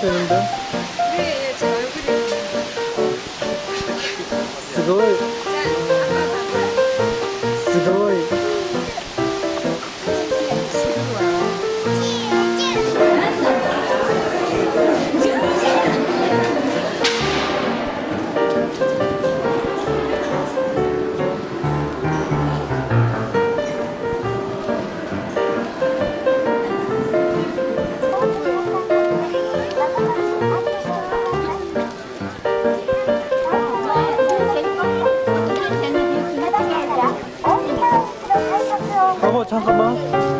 되는데? 네, 제 얼굴이. 그걸 여보 잠깐만.